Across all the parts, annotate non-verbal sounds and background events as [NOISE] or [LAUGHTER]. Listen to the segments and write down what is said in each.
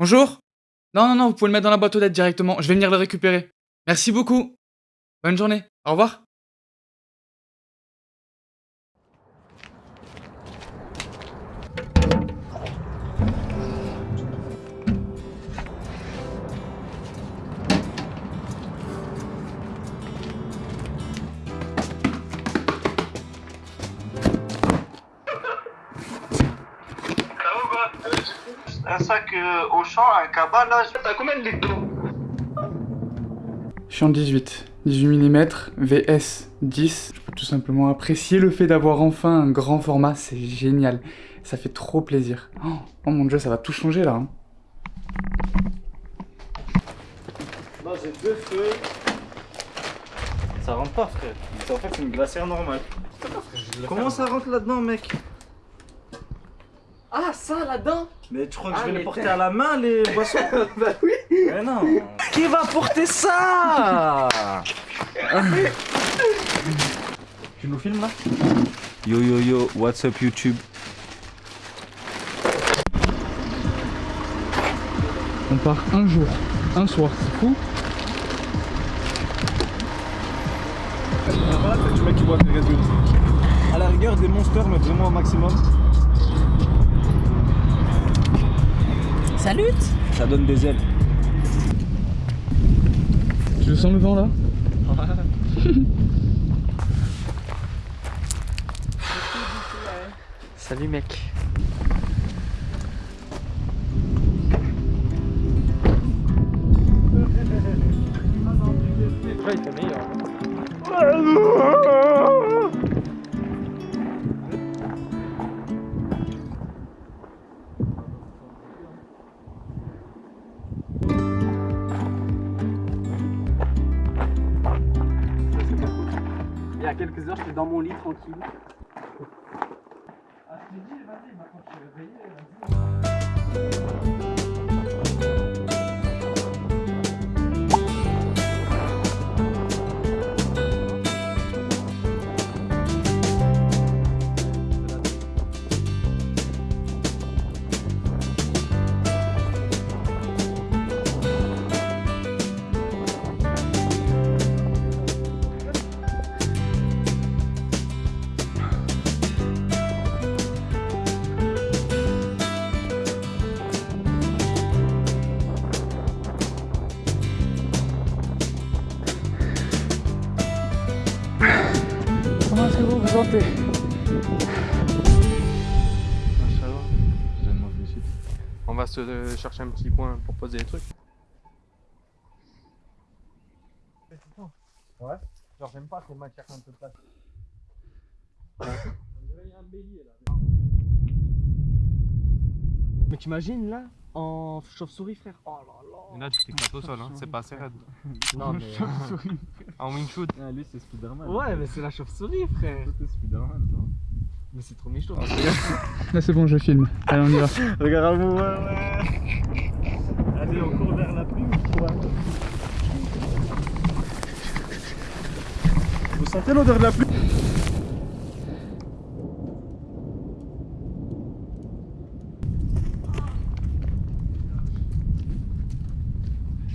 Bonjour Non, non, non, vous pouvez le mettre dans la boîte aux lettres directement. Je vais venir le récupérer. Merci beaucoup. Bonne journée. Au revoir. Au champ, un cabas là, t'as combien de litres d'eau Je suis en 18. 18 mm, VS 10. Je peux tout simplement apprécier le fait d'avoir enfin un grand format, c'est génial. Ça fait trop plaisir. Oh, oh mon dieu, ça va tout changer là. hein. Là j'ai deux feux. Ça rentre pas frère. En fait c'est une glacière normale. Comment ça rentre là-dedans mec? Ah, ça là-dedans Mais tu crois que Ah, je vais mais les porter à la main les [LAUGHS] boissons Bah oui Mais non Qui va porter ça [LAUGHS] Tu nous filmes là Yo yo yo, what's up YouTube On part un jour, un soir, c'est fou. Voilà, tu mec qui boit des. À la rigueur des monsters mais vraiment au maximum. Salut Ça donne des ailes. Tu le sens le vent là Salut mec. [LAUGHS] Ouais, il fait meilleur. Mon lit tranquille. Comment euh, chercher un petit coin pour poser les trucs. Ouais Genre j'aime pas ces matières un peu plates. Mais t'imagines là en chauve-souris frère? Oh là là Là, tu t'éclates au sol, hein. c'est pas assez raide. [LAUGHS] Non mais En wing shoot. Ah, lui c'est Spiderman. Ouais mais c'est la chauve-souris frère C'est Spiderman ça. Mais c'est trop méchant [LAUGHS] Là c'est bon, je filme. Allez, on y va. Regarde à vous, ouais, ouais. Allez, on court vers la pluie ou quoi Vous sentez l'odeur de la pluie?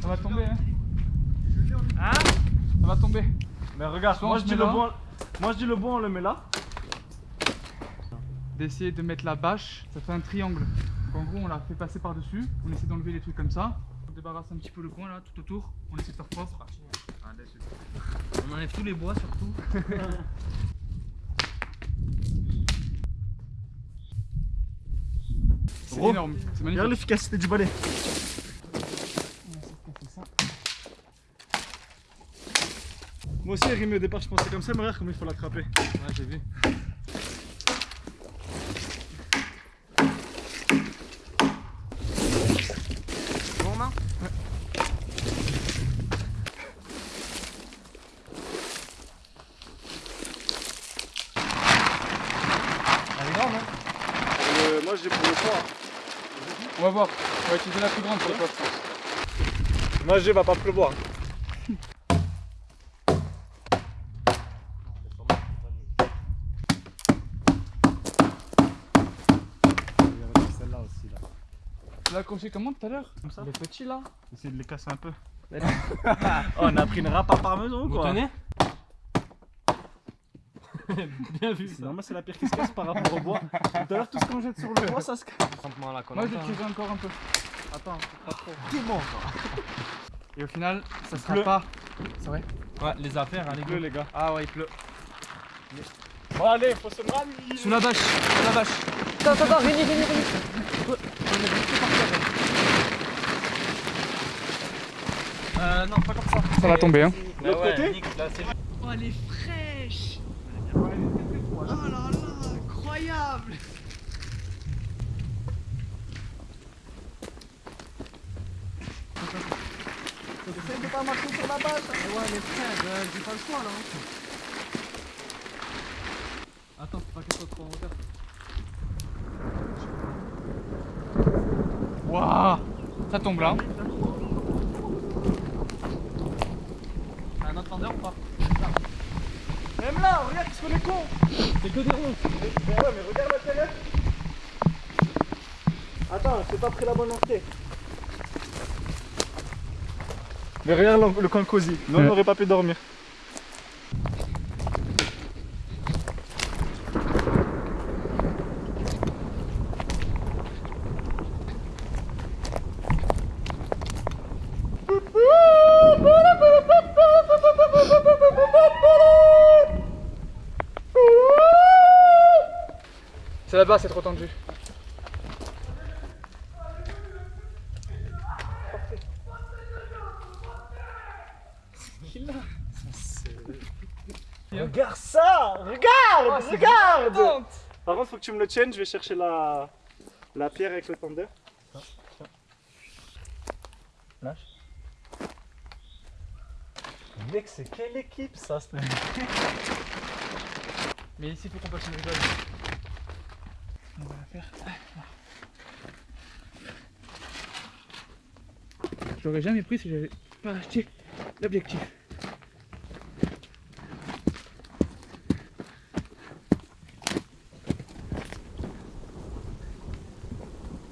Ça va tomber, hein Hein Ça va tomber. Mais regarde, moi je dis le bon. Moi je dis le bon, on le met là. D'essayer de mettre la bâche, ça fait un triangle. Donc, en gros, on la fait passer par-dessus. On essaie d'enlever les trucs comme ça. On débarrasse un petit peu le coin là, tout autour. On essaie de faire propre. On enlève tous les bois surtout [LAUGHS] C'est énorme, c'est Regarde magnifique. l'efficacité du balai. Moi aussi, Rémi, au départ, je pensais comme ça, mais regarde comment il faut l'attraper. Ouais, j'ai vu. Bon main Elle est grande, hein Euh, moi, j'ai pour le poids. On va voir. On va utiliser la plus grande pour le poste. Moi, j'ai va pas pleuvoir. Là, accroché comment tout à l'heure Comme ça Les petits là Essaye de les casser un peu. [LAUGHS] oh, on a pris une râpe à parmesan Vous quoi. tenez [LAUGHS] Bien vu ça. normal, c'est la pire qui se casse par rapport au bois. Tout à l'heure, tout ce qu'on jette sur le bois, ça se casse. Moi Koh-Lanta, j'ai tiré encore un peu. Attends, pas trop. Quoi. Et au final, ça sera pleut. pas. C'est vrai hein. Ouais, les affaires, allez, Il pleut, go. les gars. Ah ouais, il pleut. Bon, allez, faut se ramener. Sous la bâche, sous la bâche. Attends, attends, attends, Rémi, Rémi, Rémi. Euh, non, pas comme ça. Ça va tomber hein. L'autre côté là, c'est Oh, elle est fraîche Oh là là, incroyable Essaye de pas marcher sur la bâche. Ouais, mais frère, euh, j'ai pas le choix là. Attends, faut pas qu'elle soit trop en hauteur. Waouh Ça tombe là. T'as un autre ou pas? Même là, regarde, qu'est-ce qu'on est con. C'est que des ronds. Mais ouais, mais regarde l'intérieur. Attends, j'ai pas pris la bonne entrée. Mais regarde le, le coin cosy. Nous, on n'aurait pas pu dormir. C'est là-bas, c'est trop tendu. Regarde ça Regarde Regarde Par contre, faut que tu me le tiennes, je vais chercher la, la pierre avec le tendeur. Lâche. Mec, c'est quelle équipe ça c'est- Mais ici, faut qu'on passe une rigole. On va la faire. Je l'aurais jamais pris si j'avais pas acheté l'objectif.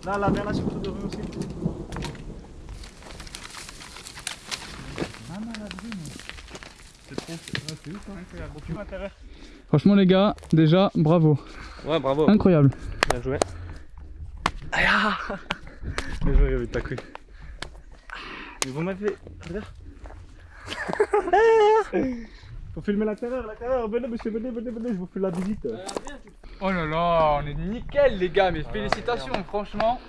Là, là, viens là sur le doré aussi. C'est trop, c'est ouf, hein, incroyable. Franchement, les gars, déjà, bravo. Ouais, bravo. Incroyable. Bien joué. Mais j'aurais vu ta couille. Mais vous m'avez. Regarde. [LAUGHS] Faut filmer l'intérieur, l'intérieur. Venez, monsieur, venez, venez, venez, je vous fais la visite. Oh là là, on est nickel, les gars, mais félicitations, franchement.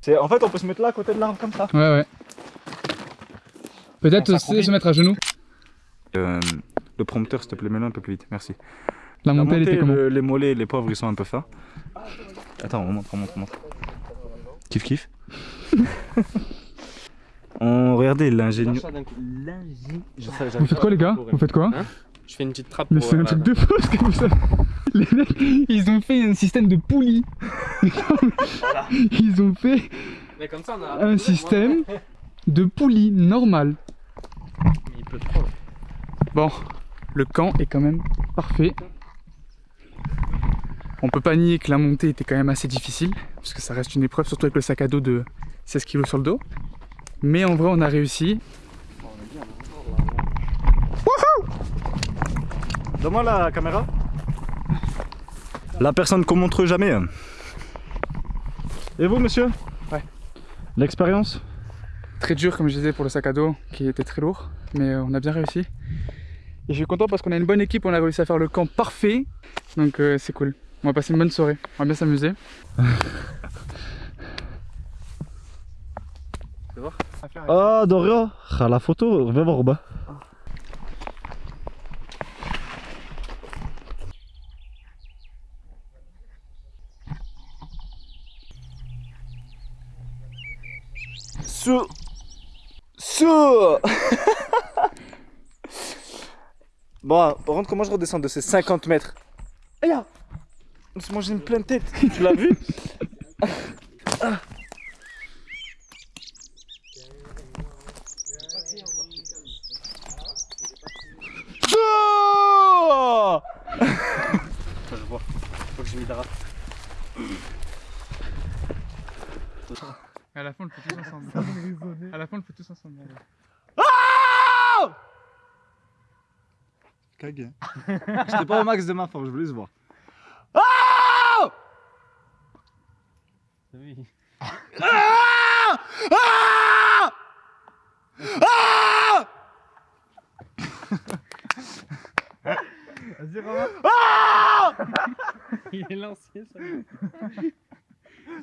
C'est- En fait, on peut se mettre là à côté de l'arbre comme ça. Ouais, ouais. Peut-être aussi se mettre à genoux. Euh, le prompteur, s'il te plaît, mets-le un peu plus vite. Merci. La La montée, elle était comment le- les mollets, les pauvres, ils sont un peu fins. Attends, on montre, on montre, on montre. Kiff, kiff. [LAUGHS] on regardez l'ingénieur. Vous faites quoi, les gars? Vous faites quoi? Hein? Je fais une petite trappe Mais c'est un euh, truc de fou ce que vous savez. Les mecs, ils ont fait un système de poulies. Ils ont fait Mais comme ça, on a. un système de poulies normal. Il pleut trop. Bon, le camp est quand même parfait. On peut pas nier que la montée était quand même assez difficile, parce que ça reste une épreuve, surtout avec le sac à dos de 16 kg sur le dos. Mais en vrai, on a réussi. Donne-moi la caméra. La personne qu'on montre jamais. hein. Et vous, monsieur? Ouais. L'expérience? Très dur, comme je disais, pour le sac à dos, qui était très lourd, mais euh, on a bien réussi. Et je suis content parce qu'on a une bonne équipe, on a réussi à faire le camp parfait, donc euh, c'est cool. On va passer une bonne soirée, on va bien s'amuser. [LAUGHS] Ah, Doria Ah, la photo, viens voir au bas. Sous. [LAUGHS] Sous. Bon, par contre, comment je redescends de ces 50 mètres? Aïe ah On se mange une pleine tête, tu l'as vu Oh Je vois, faut que je m'hydrate. fin, on le fait tous ensemble. À la fin, on le fait tous ensemble. allez. Cagué. J'étais pas au max de ma force, je voulais se voir. Vas-y, Romain. Il est lancé, ça.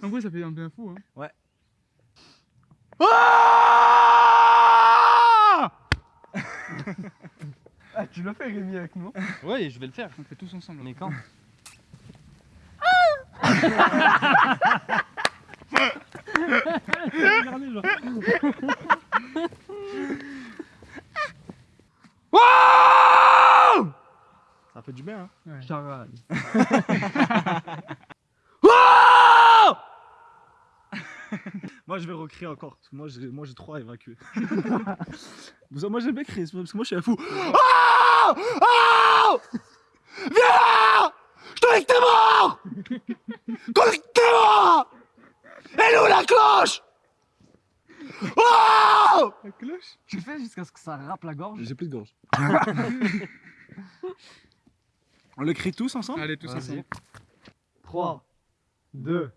En gros, ça fait un bien fou. Hein. Ah, tu l'as fait, Rémi, avec nous [LAUGHS] Ouais, je vais le faire. On le fait tous ensemble. Mais quand? Ça fait du bien, hein. Charal. [LAUGHS] [LAUGHS] Moi, je vais recréer encore. Parce que moi, j'ai, moi, j'ai trois à évacuer. Moi, j'aime bien créer, c'est parce que moi, je suis un fou. Oh Oh Viens là Je te dis que t'es mort Je te dis que t'es mort Elle est où la cloche Oh La cloche Tu fais jusqu'à ce que ça râpe la gorge J'ai plus de gorge. [LAUGHS] On le crie tous ensemble Allez, tous ensemble. 3, 2,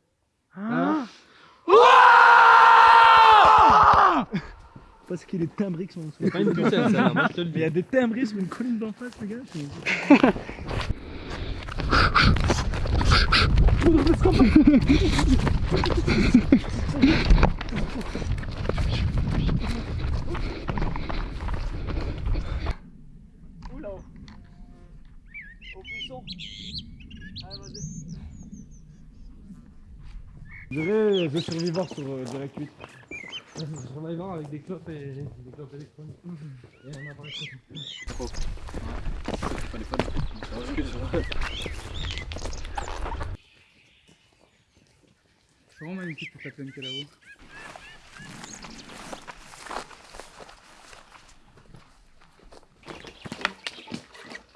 1. Parce qu'il est timbré sur mon C'est pas une putain, ça, moi je te le Mais il y a des timbrés sur une colline d'en face, les gars. Oula Au buisson Allez, vas-y. Je dirais The Survivor sur euh, Direct 8. Survivor avec des clopes et des clopes électroniques. Et un appareil photo. C'est vraiment magnifique toute la plaine qu'il y a là-haut.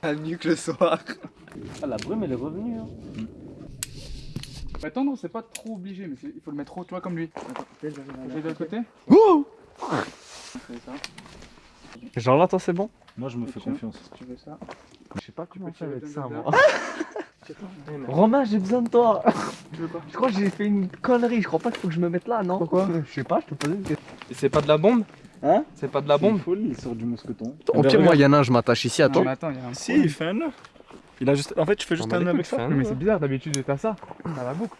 À nuque le soir. Ah, la brume, elle est revenue. Hein. Bah, tendre, c'est pas trop obligé, mais il faut le mettre haut, tu vois, comme lui. Attends, de l'autre côté. Fais ça. Genre là, toi, c'est bon Moi, je me fais confiance. Tu veux ça Je sais pas comment peux faire avec tirer ça, moi. [LAUGHS] Romain, j'ai besoin de toi. Tu veux quoi Je crois que j'ai fait une connerie. Je crois pas qu'il faut que je me mette là, non Pourquoi Je sais pas, je te posais une question. Et c'est pas de la bombe Hein C'est pas de la bombe folie, il sort du mousqueton. Au pire, moi, il y en a un, je m'attache ici, Non, mais attends, il y a un Si, il fait un nœud. Il a juste... En fait, tu fais juste un avec ça. mais c'est bizarre, d'habitude t'as ça. T'as la boucle.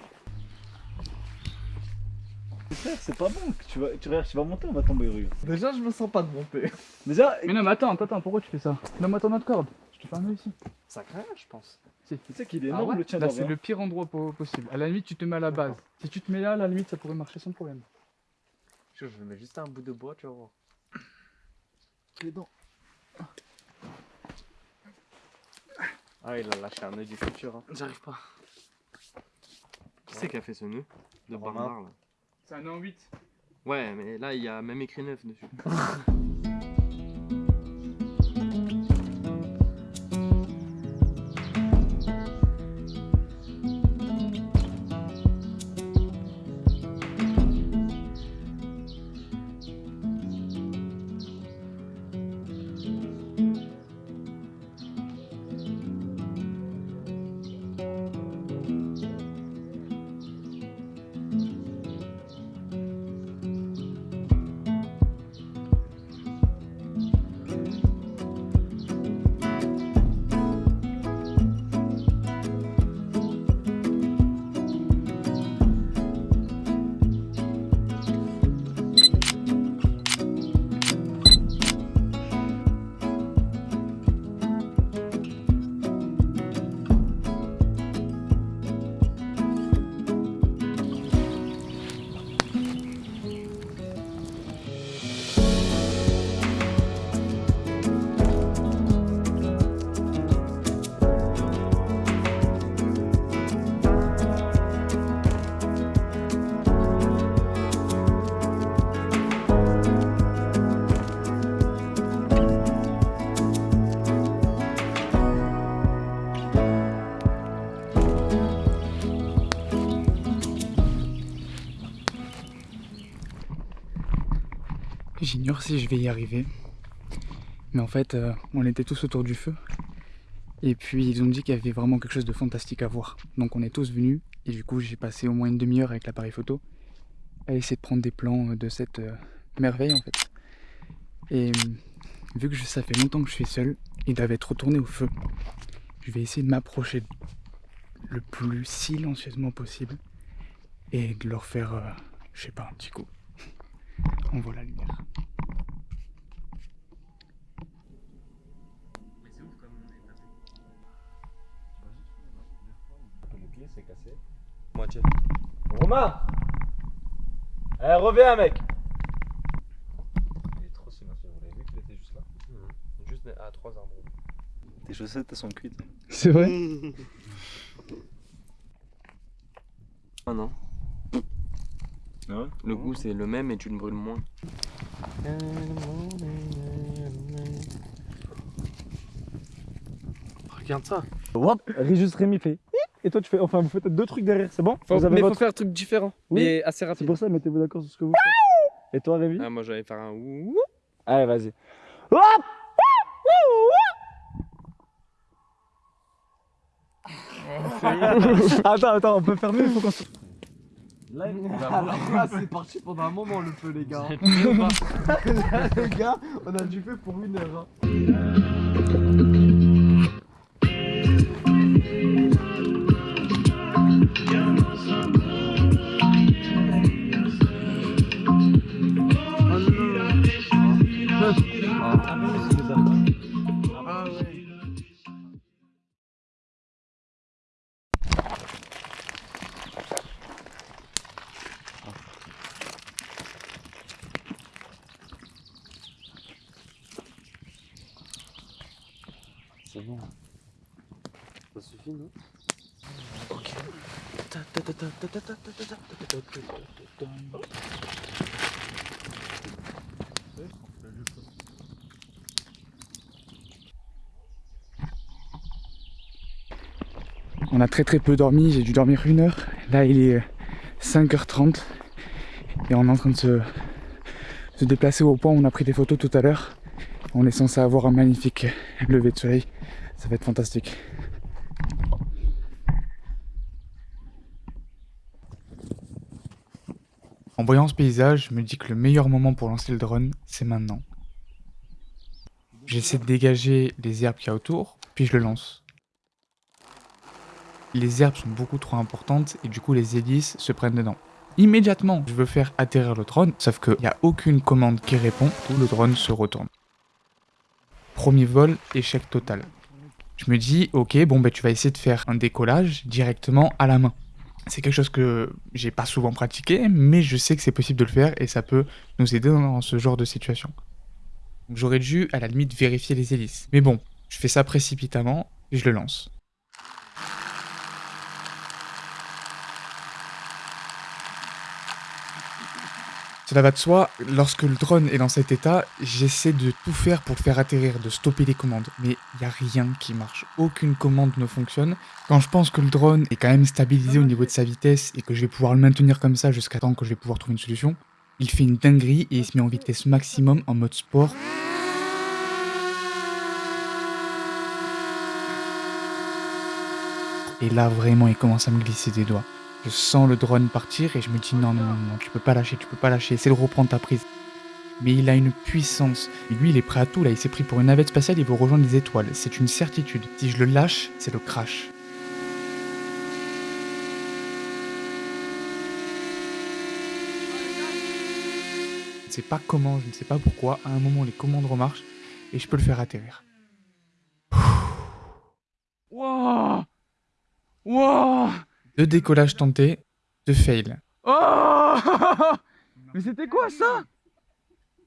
C'est pas bon. Tu vas, tu, tu vas monter, on va tomber, regarde. Déjà, je me sens pas de monter. Déjà, Mais non, mais attends, attends, attends, pourquoi tu fais ça? Donne-moi ton autre corde. Je te fais un nœud ici. Ça craint, je pense. Si. tu sais qu'il est Ah énorme ouais? le tien Là, c'est le pire endroit po- possible. À la limite, tu te mets à la base. Si tu te mets là, à la limite, ça pourrait marcher sans problème. Je je mets juste un bout de bois, tu vas voir. Les dents. Ah, il a lâché un œil du futur. Hein. J'arrive pas. Qui c'est qui a fait ce nœud De Romain. barbare là? C'est un an 8. Ouais, mais là il y a même écrit 9 dessus. [LAUGHS] Si je vais y arriver. Mais en fait, euh, on était tous autour du feu. Et puis ils ont dit qu'il y avait vraiment quelque chose de fantastique à voir. Donc on est tous venus. Et du coup, j'ai passé au moins une demi-heure avec l'appareil photo à essayer de prendre des plans de cette euh, merveille en fait. Et euh, vu que ça fait longtemps que je suis seul, ils doivent être retournés au feu. Je vais essayer de m'approcher le plus silencieusement possible et de leur faire, euh, je sais pas, un petit coup. [LAUGHS] On voit la lumière. Romain Eh, reviens, mec Il est trop silencieux, vous l'avez vu qu'il était juste là Juste à trois arbres. Tes chaussettes, elles sont cuites. C'est vrai [LAUGHS] Ah non. Ah ouais Le goût c'est le même et tu le brûles moins. Regarde ça. Juste Rémi fait. Et toi, tu fais. Enfin, vous faites deux trucs derrière, c'est bon Faut, Vous avez mais votre- faut faire un truc différent. Oui. Mais assez C'est rapide. pour ça, mettez-vous d'accord sur ce que vous faites. Et toi, Rémi Ah moi j'allais faire un ouh. Allez, vas-y. [LAUGHS] attends, attends, on peut faire mieux, il faut qu'on se. Là, c'est parti pendant un moment le feu, les gars. [LAUGHS] les gars, on a du feu pour une heure. hein. C'est bon. Ça suffit, non On a très très peu dormi, j'ai dû dormir une heure. Là il est euh, 5h30 et on est en train de se, se déplacer au point où on a pris des photos tout à l'heure. On est censé avoir un magnifique lever de soleil. Ça va être fantastique. En voyant ce paysage, je me dis que le meilleur moment pour lancer le drone, c'est maintenant. J'essaie de dégager les herbes qu'il y a autour, puis je le lance. Les herbes sont beaucoup trop importantes et du coup les hélices se prennent dedans. Immédiatement, je veux faire atterrir le drone, sauf qu'il n'y a aucune commande qui répond, tout le drone se retourne. Premier vol, échec total. Je me dis, ok, bon ben tu vas essayer de faire un décollage directement à la main. C'est quelque chose que j'ai pas souvent pratiqué, mais je sais que c'est possible de le faire et ça peut nous aider dans ce genre de situation. J'aurais dû à la limite vérifier les hélices. Mais bon, je fais ça précipitamment et je le lance. Cela va de soi, lorsque le drone est dans cet état, j'essaie de tout faire pour le faire atterrir, de stopper les commandes. Mais il n'y a rien qui marche. Aucune commande ne fonctionne. Quand je pense que le drone est quand même stabilisé au niveau de sa vitesse et que je vais pouvoir le maintenir comme ça jusqu'à temps que je vais pouvoir trouver une solution, il fait une dinguerie et il se met en vitesse maximum en mode sport. Et là, vraiment, il commence à me glisser des doigts. Je sens le drone partir et je me dis non, non, non, non, tu peux pas lâcher, tu peux pas lâcher, essaie de reprendre ta prise. Mais il a une puissance. Lui, il est prêt à tout là, il s'est pris pour une navette spatiale, il veut rejoindre les étoiles. C'est une certitude. Si je le lâche, c'est le crash. Je ne sais pas comment, je ne sais pas pourquoi, à un moment les commandes remarchent et je peux le faire atterrir. Wouah Wouah Deux décollages tentés, deux fails. Oh [LAUGHS] Mais c'était quoi ça?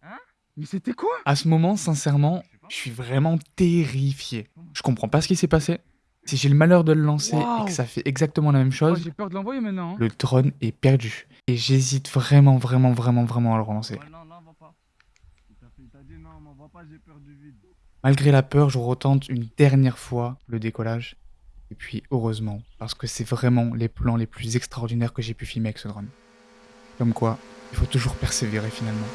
Hein? Mais c'était quoi? À ce moment, sincèrement, je suis vraiment terrifié. Je comprends pas ce qui s'est passé. Si j'ai le malheur de le lancer et que ça fait exactement la même chose, j'ai peur de l'envoyer maintenant. hein. le drone est perdu. Et j'hésite vraiment, vraiment, vraiment, vraiment à le relancer. non, non, va pas. Il t'a fait- il t'a dit non, m'envoie pas, j'ai peur du vide. Malgré la peur, je retente une dernière fois le décollage. Et puis, heureusement, parce que c'est vraiment les plans les plus extraordinaires que j'ai pu filmer avec ce drone. Comme quoi, il faut toujours persévérer finalement.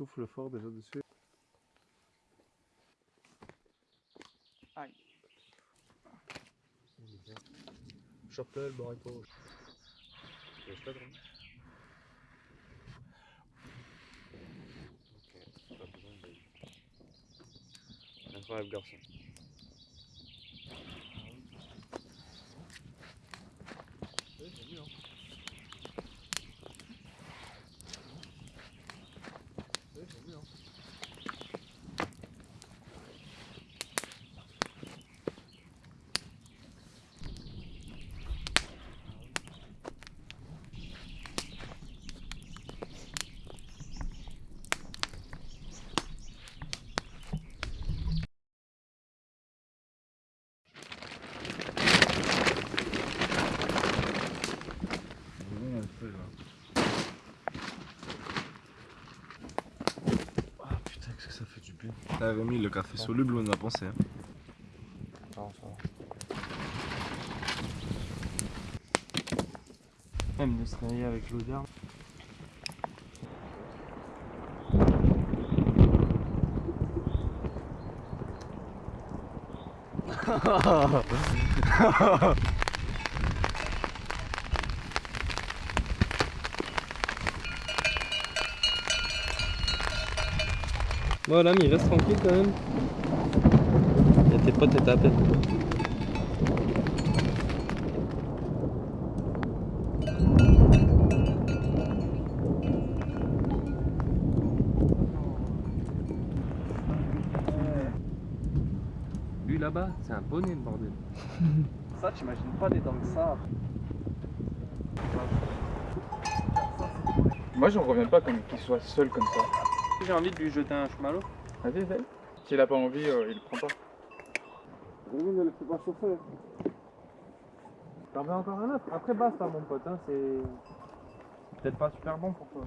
Souffle fort déjà dessus. Aïe. Chope-le, le borito. Laisse pas de rire. Ok, pas besoin de... Incroyable garçon. Ah putain, qu'est-ce que ça bien. T'as Rémi, le café soluble, on a pensé. Hein. Non, ça va. Même de se réveiller avec l'odeur. [LAUGHS] Bon, l'ami, reste tranquille quand même. Et tes potes étaient à peine. Lui là-bas, c'est un poney le bordel. [LAUGHS] Ça, t'imagines pas des dans le sable. Moi, j'en reviens pas comme qu'il soit seul comme ça. J'ai envie de lui jeter un chemalot. Vas-y, vas-y. S'il a pas envie, euh, il le prend pas. Rémi, ne le fais pas chauffer. T'en veux encore un autre? Après basta mon pote, hein, c'est peut-être pas super bon pour toi.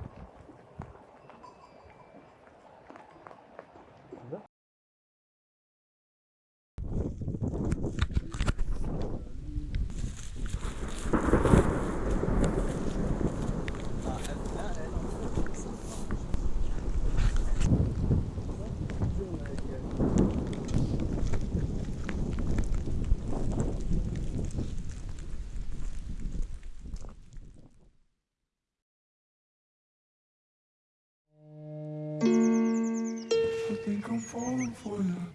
for you.